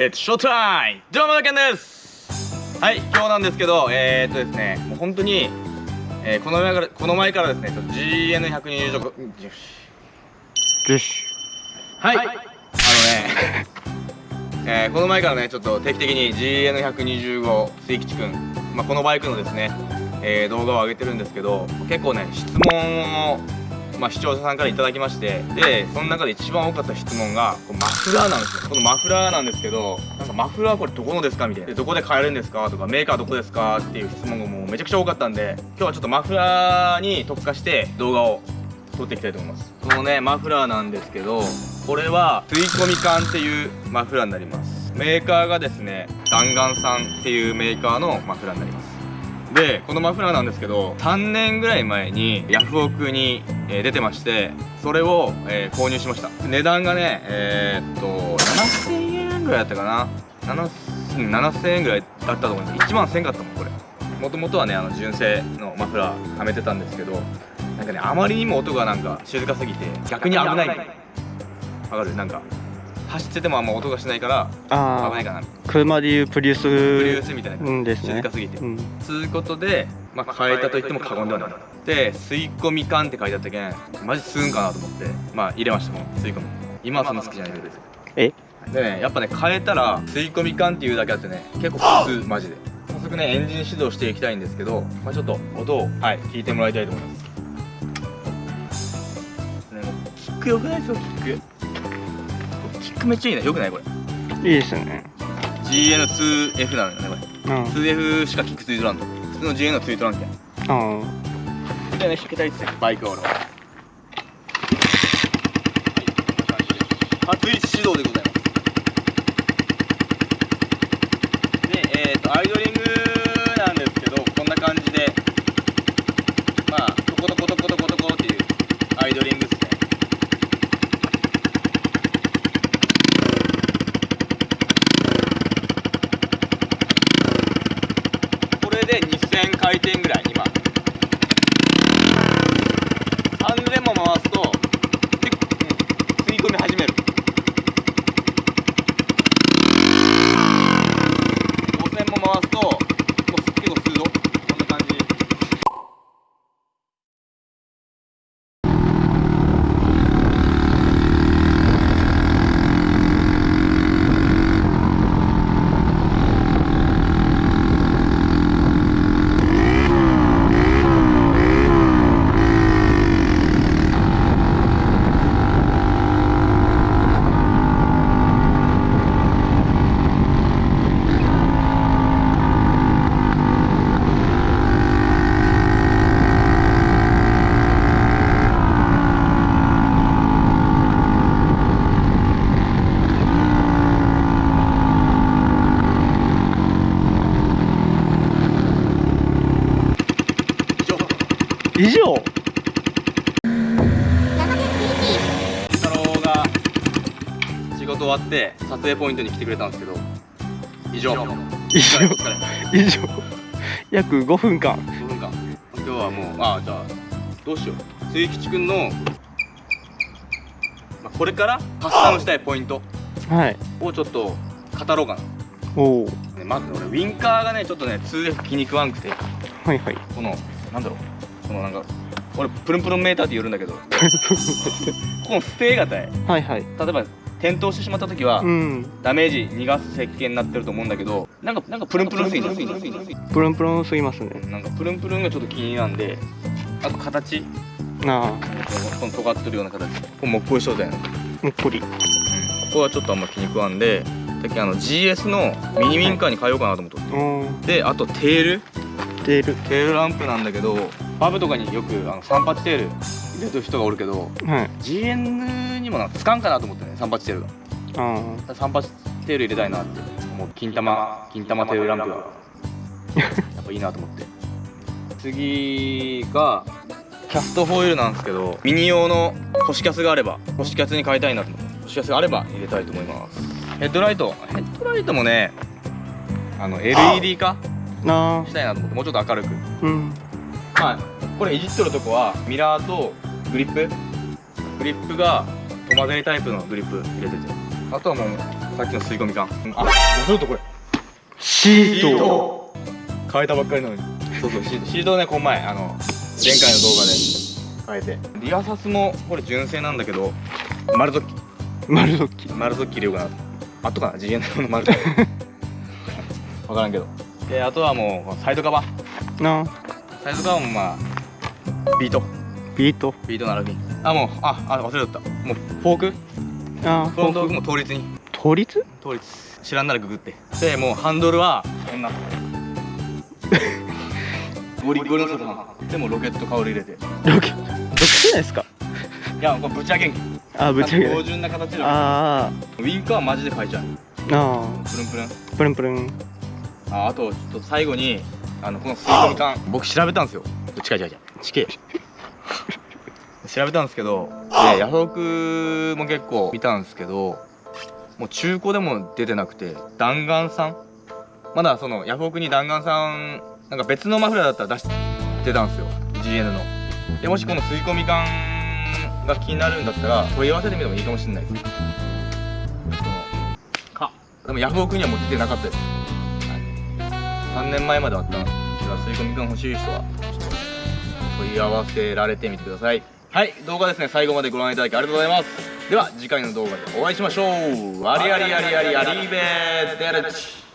えっとショータイムどうもだけんです。はい今日なんですけどえー、っとですねもう本当に、えー、この前からこの前からですね GN120 よしよしはい。あのね えー、この前からねちょっと定期的に GN125 水吉くん、まあ、このバイクのですね、えー、動画を上げてるんですけど結構ね質問をまあ、視聴者さんから頂きましてでその中で一番多かった質問がこマフラーなんですよ。このマフラーなんですけどなんかマフラーこれどこのですかみたいな。どこで買えるんですか？とかメーカーどこですか？っていう質問がもうめちゃくちゃ多かったんで今日はちょっとマフラーに特化して動画を撮っていきたいと思います。このねマフラーなんですけどこれは吸い込み管っていうマフラーになります。メーカーがですね弾丸さんっていうメーカーのマフラーになります。でこのマフラーなんですけど3年ぐらい前にヤフオクに、えー、出てましてそれを、えー、購入しました。値段がねえー、っと7000円ぐらいだったかな。7000円ぐらいだったと思います。1万1000円かったもんこれ。もともとはねあの純正のマフラーはめてたんですけどなんかねあまりにも音がなんか静かすぎて逆に危ない。わかる？なんか走っててもあんま音がしないから危ないかな車でいうプリウスプリウスみたいな。感じ、ですね。静かすぎて、うん、つうことで、まあ、変えたと言っても過言ではないで吸い込み缶って書いてあったけんマジ吸うんかなと思ってまあ入れましたもん。吸い込み。今はそんな好きじゃないけどです。え？でねやっぱね変えたら吸い込み缶っていうだけあってね結構普通マジで。早速ねエンジン指導していきたいんですけど、まあ、ちょっと音をはい。聞いてもらいたいと思います。ねキック良くないですよキックックめっちゃいいね。よくないこれ。いいですよね GN2F なのよねこれ、うん、2F しかキックついとらんの普通の GN のついとらんけん。ああでね引けたいっすよバイクは俺は。初一指導でござい。ますでえっ、ー、とアイドリングなんですけどこんな感じでまあトコトコトコトコトコっていうアイドリング回転ぐらい今3000も回すと結構、吸い込み始める5000も回すともう結構吸うぞこんな感じ以上。太郎が仕事終わって撮影ポイントに来てくれたんですけど以上。以上。以上。約5分間。5分間。今日はもうああじゃあどうしよう。末吉くんの、まあ、これからカスタムしたいポイントをちょっと語ろうかな。おお、ね、まず俺ウィンカーがねちょっとね 2F 気に食わんくて。はいはい。このなんだろうこのなんか俺プルンプルンメーターって言うんだけどこのステー型へはいはい。例えば転倒してしまった時は、うん、ダメージ逃がす設計になってると思うんだけどなんかなんかプルンプルンすぎプルンプルンすぎますねなんかプルンプルンがちょっと気になんであと形。ああ。この尖ってるような形。ここもっこり状態なのもっこり、うん、ここはちょっとあんま気に食わんでさっきあの GS のミニウィンカーに変えようかなと思って、はい、であとテール。テール。テールランプなんだけどパブとかによくあの三八テール入れてる人がおるけど、はい、GN にもなつかんかなと思ってね三八テールが。三八テール入れたいなって。もう金玉金玉。テールランプが。やっぱいいなと思って。次がキャストホイールなんですけどミニ用の星キャスがあれば星キャスに変えたいなと。思って星キャスがあれば入れたいと思います。ヘッドライト。ヘッドライトもねあの LED 化したいなと思って。もうちょっと明るく、うん、まあこれいじっとるとこはミラーとグリップ？グリップがトマゼリタイプのグリップ入れてて。あとはもうさっきの吸い込み缶。あもうちょっとこれ？シート。変えたばっかりなのに。そうそう。シシートをねこの前あの前回の動画で変えて。リアサスもこれ純正なんだけど丸ゾッキ丸ドッキ丸ゾッキ入れようかなあとかな GN の 丸ゾッキ分からんけど。であとはもうサイドカバー。なサイドカバーもまあビート。ビート？ビート並びあもうああ忘れとった。もうフォーク？あフロントフォーク。も倒立に。倒立？倒立。知らんならググって。でもうハンドルはこんな。ゴリゴリの外ハンでもロケットカウル入れて。ロケ特殊ないですか？いやこれぶち上げんけん。あぶち上げ標準な形のあウィンカーはマジで変えちゃう。ーあ。プルンプルン。ープルンプルン。ああとちょっと最後にあのこの吸い込み缶僕調べたんですよ。近い近い近い近い調べたんですけどでヤフオクも結構見たんですけどもう中古でも出てなくて弾丸さん？まだそのヤフオクに弾丸さんなんか別のマフラーだったら出してたんですよ。GN の。でもしこの吸い込み缶が気になるんだったら問い合わせてみてもいいかもしれないです。でもヤフオクにはもう出てなかったです3年前まであったんで吸い込み感欲しい人はちょっと問い合わせられてみてください。はい動画ですね。最後までご覧いただきありがとうございます。では次回の動画でお会いしましょう。ありありありありありーべーデルチ。